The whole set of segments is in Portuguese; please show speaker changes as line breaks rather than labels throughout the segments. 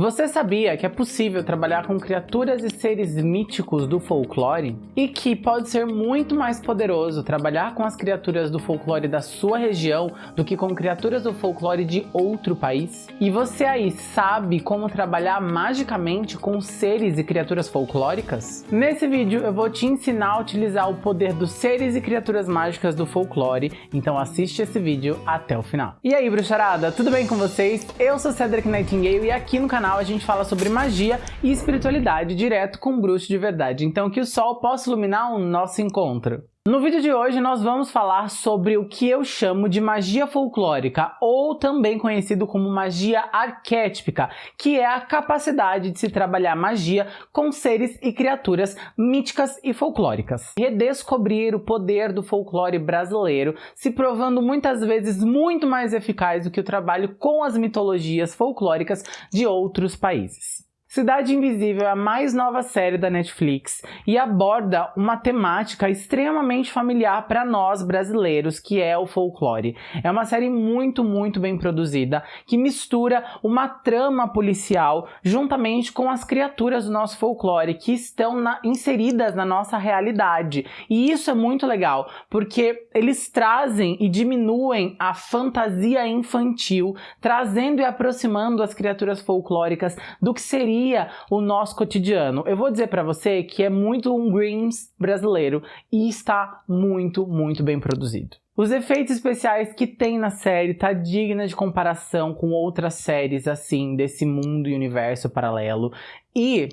Você sabia que é possível trabalhar com criaturas e seres míticos do folclore? E que pode ser muito mais poderoso trabalhar com as criaturas do folclore da sua região do que com criaturas do folclore de outro país? E você aí sabe como trabalhar magicamente com seres e criaturas folclóricas? Nesse vídeo eu vou te ensinar a utilizar o poder dos seres e criaturas mágicas do folclore, então assiste esse vídeo até o final. E aí bruxarada, tudo bem com vocês? Eu sou Cedric Nightingale e aqui no canal canal a gente fala sobre magia e espiritualidade direto com bruxo de verdade, então que o sol possa iluminar o nosso encontro. No vídeo de hoje nós vamos falar sobre o que eu chamo de magia folclórica, ou também conhecido como magia arquétipica, que é a capacidade de se trabalhar magia com seres e criaturas míticas e folclóricas. Redescobrir o poder do folclore brasileiro, se provando muitas vezes muito mais eficaz do que o trabalho com as mitologias folclóricas de outros países. Cidade Invisível é a mais nova série da Netflix e aborda uma temática extremamente familiar para nós brasileiros, que é o folclore. É uma série muito, muito bem produzida, que mistura uma trama policial juntamente com as criaturas do nosso folclore, que estão na, inseridas na nossa realidade. E isso é muito legal, porque eles trazem e diminuem a fantasia infantil, trazendo e aproximando as criaturas folclóricas do que seria o nosso cotidiano. Eu vou dizer para você que é muito um Greens brasileiro e está muito, muito bem produzido. Os efeitos especiais que tem na série tá digna de comparação com outras séries assim desse mundo e universo paralelo e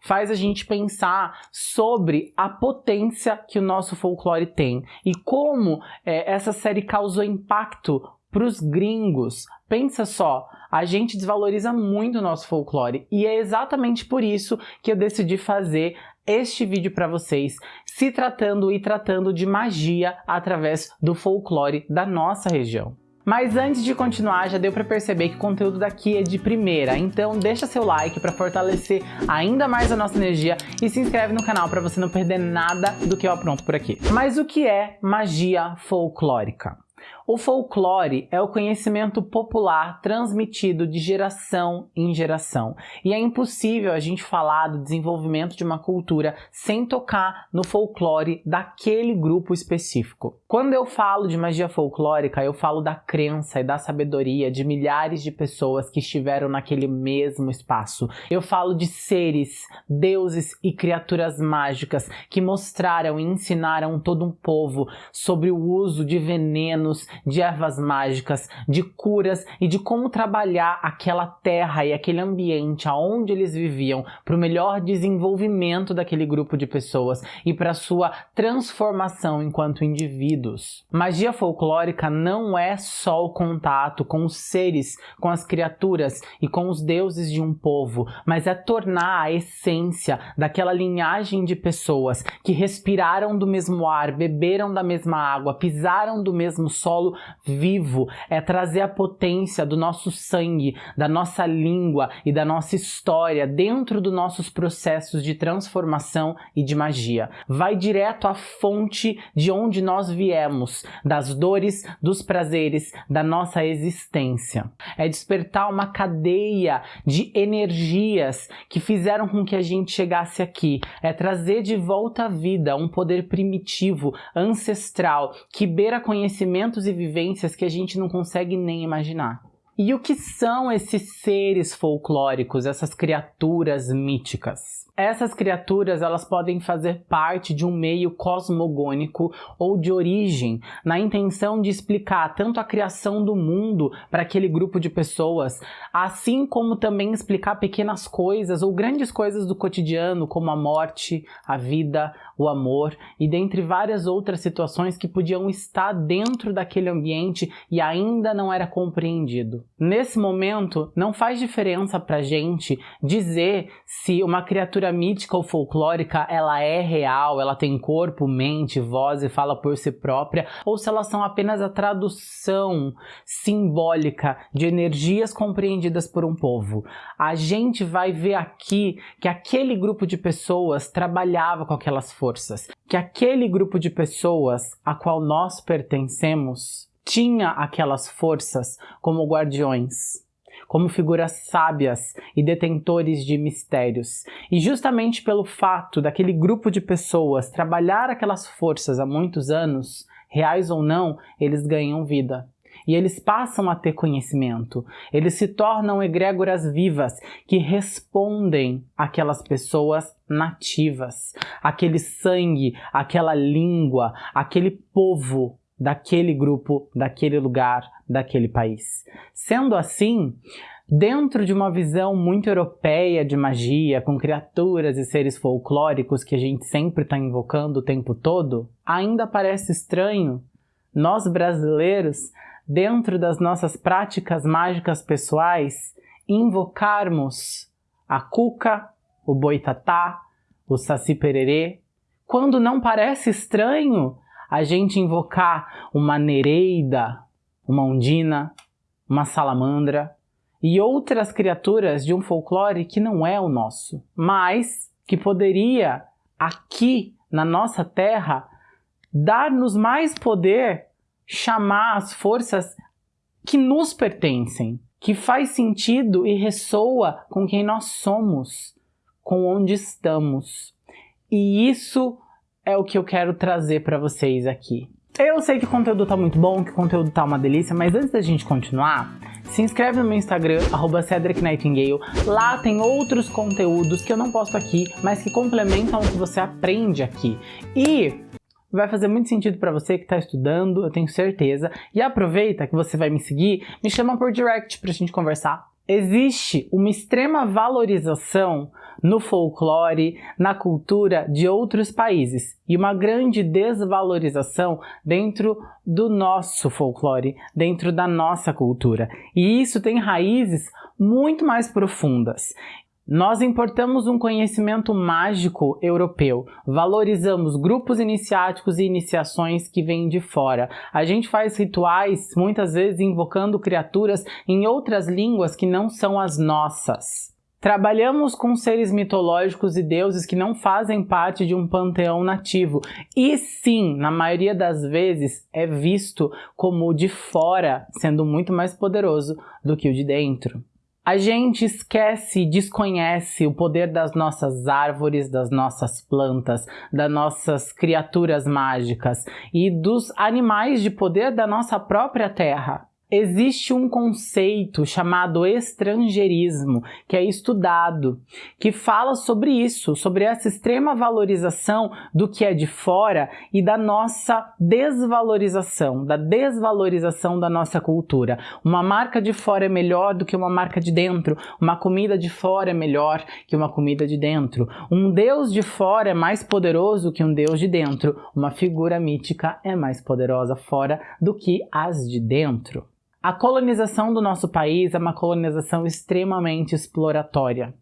faz a gente pensar sobre a potência que o nosso folclore tem e como é, essa série causou impacto para os gringos. Pensa só, a gente desvaloriza muito o nosso folclore e é exatamente por isso que eu decidi fazer este vídeo para vocês, se tratando e tratando de magia através do folclore da nossa região. Mas antes de continuar, já deu para perceber que o conteúdo daqui é de primeira, então deixa seu like para fortalecer ainda mais a nossa energia e se inscreve no canal para você não perder nada do que eu apronto por aqui. Mas o que é magia folclórica? O folclore é o conhecimento popular transmitido de geração em geração. E é impossível a gente falar do desenvolvimento de uma cultura sem tocar no folclore daquele grupo específico. Quando eu falo de magia folclórica, eu falo da crença e da sabedoria de milhares de pessoas que estiveram naquele mesmo espaço. Eu falo de seres, deuses e criaturas mágicas que mostraram e ensinaram todo um povo sobre o uso de venenos, de ervas mágicas, de curas e de como trabalhar aquela terra e aquele ambiente aonde eles viviam para o melhor desenvolvimento daquele grupo de pessoas e para sua transformação enquanto indivíduos. Magia folclórica não é só o contato com os seres, com as criaturas e com os deuses de um povo, mas é tornar a essência daquela linhagem de pessoas que respiraram do mesmo ar, beberam da mesma água, pisaram do mesmo solo solo vivo, é trazer a potência do nosso sangue, da nossa língua e da nossa história dentro dos nossos processos de transformação e de magia. Vai direto à fonte de onde nós viemos, das dores, dos prazeres, da nossa existência. É despertar uma cadeia de energias que fizeram com que a gente chegasse aqui. É trazer de volta à vida um poder primitivo, ancestral, que beira conhecimentos e e vivências que a gente não consegue nem imaginar. E o que são esses seres folclóricos, essas criaturas míticas? Essas criaturas elas podem fazer parte de um meio cosmogônico ou de origem, na intenção de explicar tanto a criação do mundo para aquele grupo de pessoas, assim como também explicar pequenas coisas ou grandes coisas do cotidiano, como a morte, a vida, o amor e dentre várias outras situações que podiam estar dentro daquele ambiente e ainda não era compreendido. Nesse momento, não faz diferença para gente dizer se uma criatura mítica ou folclórica ela é real, ela tem corpo, mente, voz e fala por si própria, ou se elas são apenas a tradução simbólica de energias compreendidas por um povo. A gente vai ver aqui que aquele grupo de pessoas trabalhava com aquelas forças, que aquele grupo de pessoas a qual nós pertencemos tinha aquelas forças como guardiões como figuras sábias e detentores de mistérios. E justamente pelo fato daquele grupo de pessoas trabalhar aquelas forças há muitos anos, reais ou não, eles ganham vida e eles passam a ter conhecimento. Eles se tornam egrégoras vivas que respondem àquelas pessoas nativas, aquele sangue, aquela língua, aquele povo daquele grupo, daquele lugar, daquele país. Sendo assim, Dentro de uma visão muito europeia de magia, com criaturas e seres folclóricos que a gente sempre está invocando o tempo todo, ainda parece estranho nós brasileiros dentro das nossas práticas mágicas pessoais, invocarmos a cuca, o boitatá, o saci pererê, quando não parece estranho a gente invocar uma nereida, uma ondina, uma salamandra e outras criaturas de um folclore que não é o nosso, mas que poderia aqui na nossa terra dar-nos mais poder chamar as forças que nos pertencem, que faz sentido e ressoa com quem nós somos, com onde estamos. E isso é o que eu quero trazer para vocês aqui. Eu sei que o conteúdo tá muito bom, que o conteúdo tá uma delícia, mas antes da gente continuar, se inscreve no meu Instagram, arroba Cedric Nightingale. Lá tem outros conteúdos que eu não posto aqui, mas que complementam o que você aprende aqui. E vai fazer muito sentido para você que está estudando, eu tenho certeza. E aproveita que você vai me seguir, me chama por direct para a gente conversar. Existe uma extrema valorização no folclore, na cultura de outros países e uma grande desvalorização dentro do nosso folclore, dentro da nossa cultura. E isso tem raízes muito mais profundas. Nós importamos um conhecimento mágico europeu, valorizamos grupos iniciáticos e iniciações que vêm de fora. A gente faz rituais, muitas vezes invocando criaturas em outras línguas que não são as nossas. Trabalhamos com seres mitológicos e deuses que não fazem parte de um panteão nativo. E sim, na maioria das vezes, é visto como o de fora sendo muito mais poderoso do que o de dentro. A gente esquece, desconhece o poder das nossas árvores, das nossas plantas, das nossas criaturas mágicas e dos animais de poder da nossa própria terra existe um conceito chamado estrangeirismo, que é estudado, que fala sobre isso, sobre essa extrema valorização do que é de fora e da nossa desvalorização, da desvalorização da nossa cultura. Uma marca de fora é melhor do que uma marca de dentro, uma comida de fora é melhor que uma comida de dentro. Um deus de fora é mais poderoso que um deus de dentro, uma figura mítica é mais poderosa fora do que as de dentro. A colonização do nosso país é uma colonização extremamente exploratória,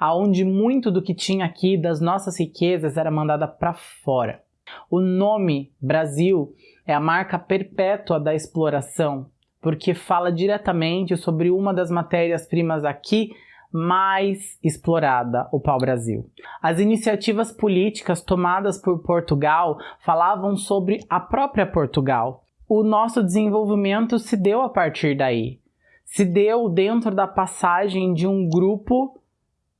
aonde muito do que tinha aqui das nossas riquezas era mandada para fora. O nome Brasil é a marca perpétua da exploração, porque fala diretamente sobre uma das matérias-primas aqui mais explorada, o pau-brasil. As iniciativas políticas tomadas por Portugal falavam sobre a própria Portugal, o nosso desenvolvimento se deu a partir daí. Se deu dentro da passagem de um grupo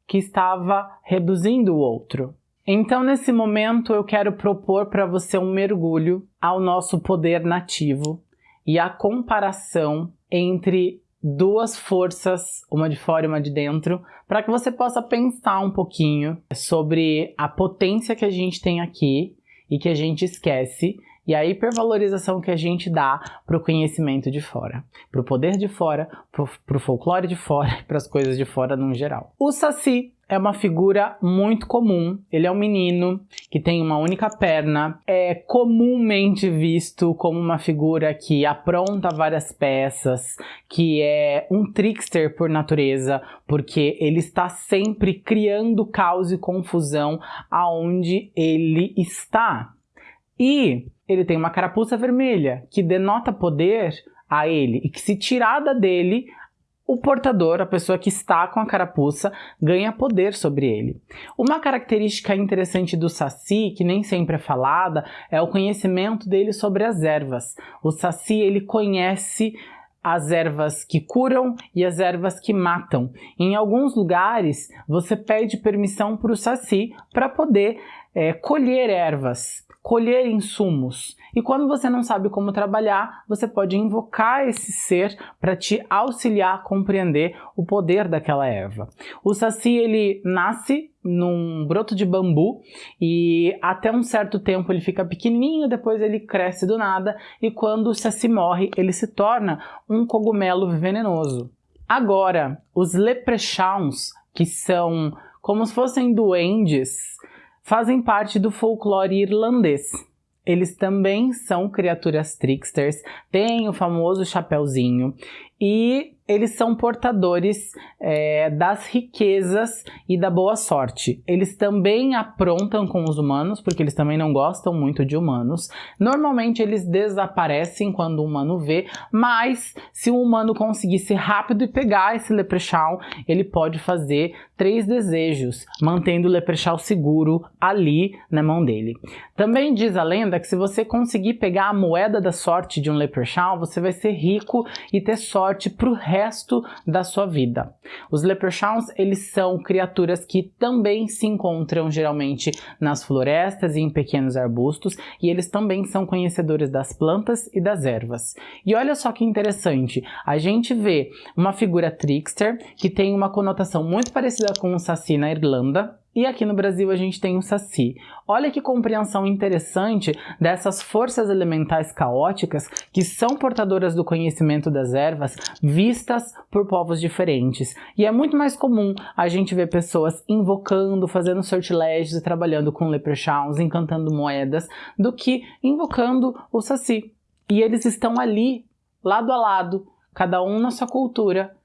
que estava reduzindo o outro. Então, nesse momento, eu quero propor para você um mergulho ao nosso poder nativo e a comparação entre duas forças, uma de fora e uma de dentro, para que você possa pensar um pouquinho sobre a potência que a gente tem aqui e que a gente esquece e a hipervalorização que a gente dá para o conhecimento de fora, para o poder de fora, para o folclore de fora para as coisas de fora no geral. O Saci é uma figura muito comum. Ele é um menino que tem uma única perna. É comumente visto como uma figura que apronta várias peças, que é um trickster por natureza, porque ele está sempre criando caos e confusão aonde ele está. E ele tem uma carapuça vermelha, que denota poder a ele, e que se tirada dele, o portador, a pessoa que está com a carapuça, ganha poder sobre ele. Uma característica interessante do Saci, que nem sempre é falada, é o conhecimento dele sobre as ervas. O Saci, ele conhece as ervas que curam e as ervas que matam. Em alguns lugares, você pede permissão para o Saci para poder é, colher ervas, colher insumos. E quando você não sabe como trabalhar, você pode invocar esse ser para te auxiliar a compreender o poder daquela erva. O saci ele nasce num broto de bambu e até um certo tempo ele fica pequenininho, depois ele cresce do nada e quando o saci morre, ele se torna um cogumelo venenoso. Agora, os leprechauns, que são como se fossem duendes, fazem parte do folclore irlandês. Eles também são criaturas tricksters, têm o famoso chapéuzinho e eles são portadores é, das riquezas e da boa sorte. Eles também aprontam com os humanos, porque eles também não gostam muito de humanos. Normalmente eles desaparecem quando o humano vê, mas se o humano conseguir ser rápido e pegar esse leprechaun, ele pode fazer três desejos, mantendo o leprechaun seguro ali na mão dele. Também diz a lenda que se você conseguir pegar a moeda da sorte de um leprechaun, você vai ser rico e ter sorte pro resto resto da sua vida. Os leprechauns, eles são criaturas que também se encontram geralmente nas florestas e em pequenos arbustos, e eles também são conhecedores das plantas e das ervas. E olha só que interessante, a gente vê uma figura trickster que tem uma conotação muito parecida com o Saci na Irlanda, e aqui no Brasil a gente tem o Saci. Olha que compreensão interessante dessas forças elementais caóticas que são portadoras do conhecimento das ervas vistas por povos diferentes. E é muito mais comum a gente ver pessoas invocando, fazendo sortilégios trabalhando com leprechauns, encantando moedas, do que invocando o Saci. E eles estão ali, lado a lado, cada um na sua cultura,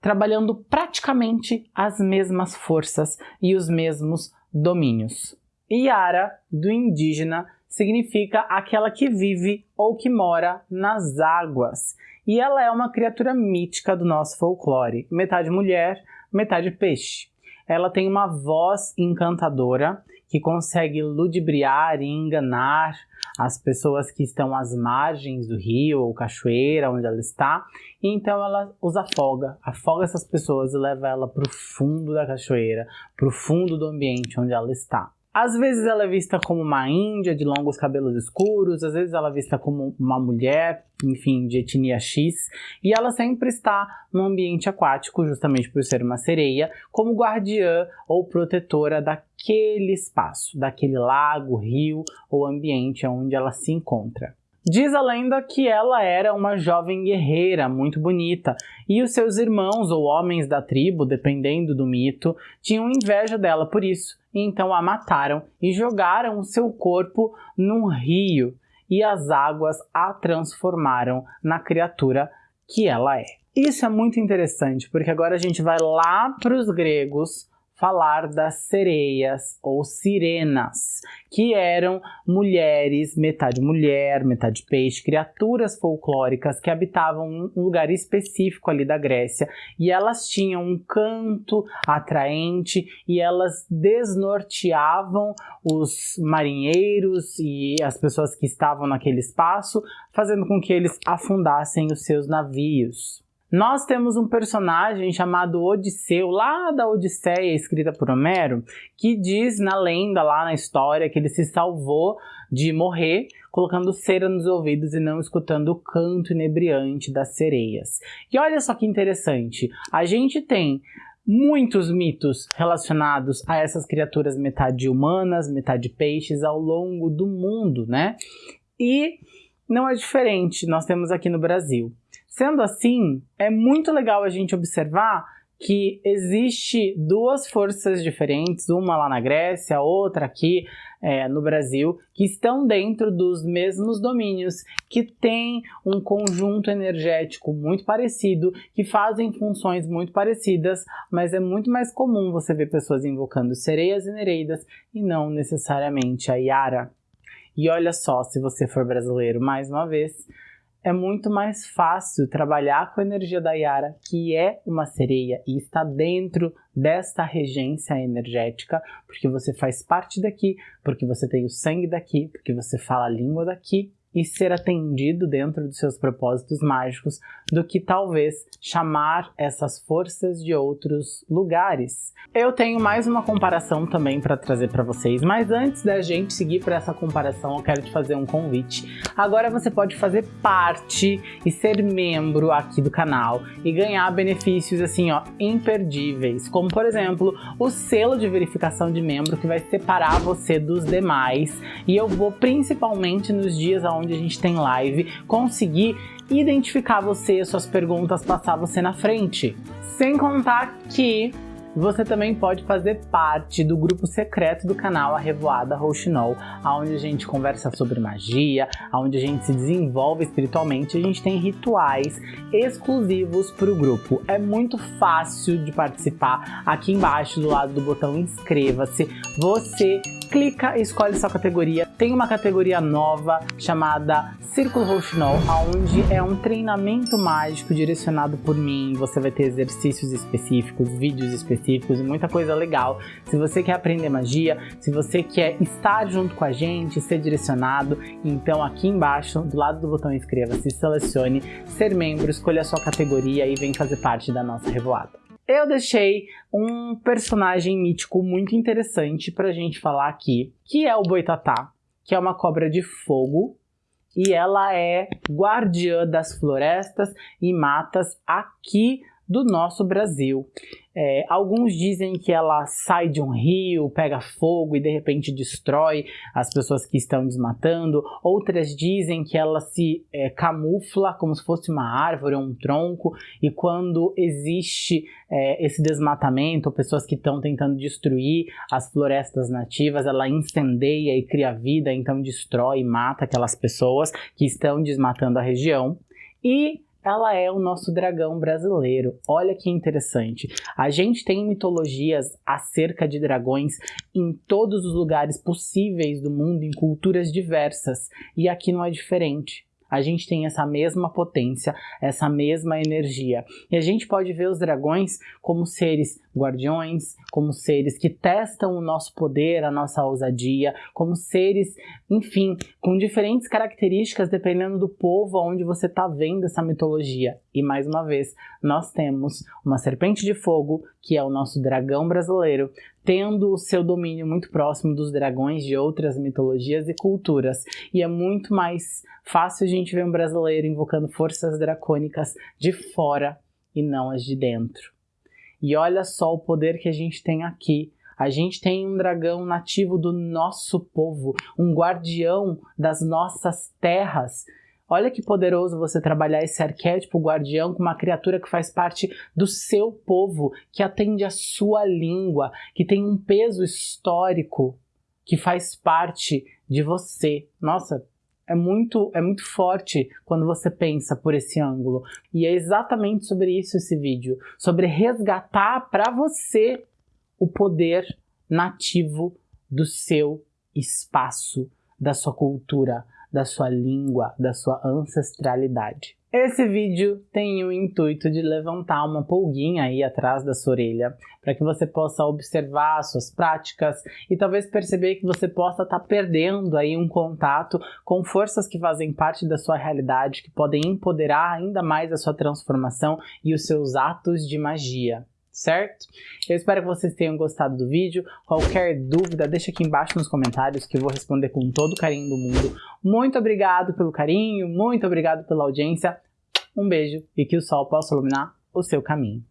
trabalhando praticamente as mesmas forças e os mesmos domínios. Yara, do indígena, significa aquela que vive ou que mora nas águas. E ela é uma criatura mítica do nosso folclore, metade mulher, metade peixe. Ela tem uma voz encantadora que consegue ludibriar e enganar as pessoas que estão às margens do rio ou cachoeira onde ela está, e então ela os afoga, afoga essas pessoas e leva ela para o fundo da cachoeira, para o fundo do ambiente onde ela está. Às vezes ela é vista como uma índia de longos cabelos escuros, às vezes ela é vista como uma mulher, enfim, de etnia X, e ela sempre está no ambiente aquático, justamente por ser uma sereia, como guardiã ou protetora daquele espaço, daquele lago, rio ou ambiente onde ela se encontra. Diz a lenda que ela era uma jovem guerreira muito bonita e os seus irmãos ou homens da tribo, dependendo do mito, tinham inveja dela por isso, então a mataram e jogaram o seu corpo num rio e as águas a transformaram na criatura que ela é. Isso é muito interessante porque agora a gente vai lá para os gregos falar das sereias ou sirenas, que eram mulheres, metade mulher, metade peixe, criaturas folclóricas que habitavam um lugar específico ali da Grécia e elas tinham um canto atraente e elas desnorteavam os marinheiros e as pessoas que estavam naquele espaço, fazendo com que eles afundassem os seus navios. Nós temos um personagem chamado Odisseu, lá da Odisseia, escrita por Homero, que diz na lenda, lá na história, que ele se salvou de morrer colocando cera nos ouvidos e não escutando o canto inebriante das sereias. E olha só que interessante, a gente tem muitos mitos relacionados a essas criaturas metade humanas, metade peixes ao longo do mundo, né? E não é diferente, nós temos aqui no Brasil. Sendo assim, é muito legal a gente observar que existe duas forças diferentes, uma lá na Grécia, outra aqui é, no Brasil, que estão dentro dos mesmos domínios, que têm um conjunto energético muito parecido, que fazem funções muito parecidas, mas é muito mais comum você ver pessoas invocando sereias e nereidas e não necessariamente a Yara. E olha só, se você for brasileiro mais uma vez, é muito mais fácil trabalhar com a energia da Yara, que é uma sereia e está dentro desta regência energética, porque você faz parte daqui, porque você tem o sangue daqui, porque você fala a língua daqui e ser atendido dentro dos seus propósitos mágicos do que talvez chamar essas forças de outros lugares. Eu tenho mais uma comparação também para trazer para vocês, mas antes da gente seguir para essa comparação, eu quero te fazer um convite. Agora você pode fazer parte e ser membro aqui do canal e ganhar benefícios assim, ó, imperdíveis, como por exemplo, o selo de verificação de membro que vai separar você dos demais e eu vou principalmente nos dias onde a gente tem live, conseguir identificar você, suas perguntas, passar você na frente. Sem contar que você também pode fazer parte do grupo secreto do canal A Revoada Rouxinol, onde a gente conversa sobre magia, onde a gente se desenvolve espiritualmente, a gente tem rituais exclusivos para o grupo. É muito fácil de participar. Aqui embaixo, do lado do botão inscreva-se, você clica e escolhe sua categoria. Tem uma categoria nova chamada Círculo Rouxinol, onde é um treinamento mágico direcionado por mim. Você vai ter exercícios específicos, vídeos específicos e muita coisa legal. Se você quer aprender magia, se você quer estar junto com a gente, ser direcionado, então aqui embaixo, do lado do botão inscreva-se, selecione ser membro, escolha a sua categoria e vem fazer parte da nossa revoada eu deixei um personagem mítico muito interessante pra gente falar aqui, que é o Boitatá, que é uma cobra de fogo, e ela é guardiã das florestas e matas aqui do nosso Brasil. É, alguns dizem que ela sai de um rio, pega fogo e de repente destrói as pessoas que estão desmatando. Outras dizem que ela se é, camufla como se fosse uma árvore ou um tronco e quando existe é, esse desmatamento, pessoas que estão tentando destruir as florestas nativas, ela incendeia e cria vida, então destrói e mata aquelas pessoas que estão desmatando a região. E ela é o nosso dragão brasileiro. Olha que interessante. A gente tem mitologias acerca de dragões em todos os lugares possíveis do mundo, em culturas diversas, e aqui não é diferente a gente tem essa mesma potência, essa mesma energia. E a gente pode ver os dragões como seres guardiões, como seres que testam o nosso poder, a nossa ousadia, como seres, enfim, com diferentes características dependendo do povo onde você está vendo essa mitologia. E mais uma vez, nós temos uma serpente de fogo, que é o nosso dragão brasileiro, tendo o seu domínio muito próximo dos dragões de outras mitologias e culturas. E é muito mais fácil a gente ver um brasileiro invocando forças dracônicas de fora e não as de dentro. E olha só o poder que a gente tem aqui. A gente tem um dragão nativo do nosso povo, um guardião das nossas terras. Olha que poderoso você trabalhar esse arquétipo guardião com uma criatura que faz parte do seu povo, que atende a sua língua, que tem um peso histórico, que faz parte de você. Nossa, é muito, é muito forte quando você pensa por esse ângulo. E é exatamente sobre isso esse vídeo, sobre resgatar para você o poder nativo do seu espaço, da sua cultura, da sua língua, da sua ancestralidade. Esse vídeo tem o intuito de levantar uma pulguinha aí atrás da sua orelha, para que você possa observar suas práticas e talvez perceber que você possa estar tá perdendo aí um contato com forças que fazem parte da sua realidade, que podem empoderar ainda mais a sua transformação e os seus atos de magia certo? Eu espero que vocês tenham gostado do vídeo. Qualquer dúvida, deixa aqui embaixo nos comentários que eu vou responder com todo o carinho do mundo. Muito obrigado pelo carinho, muito obrigado pela audiência. Um beijo e que o sol possa iluminar o seu caminho.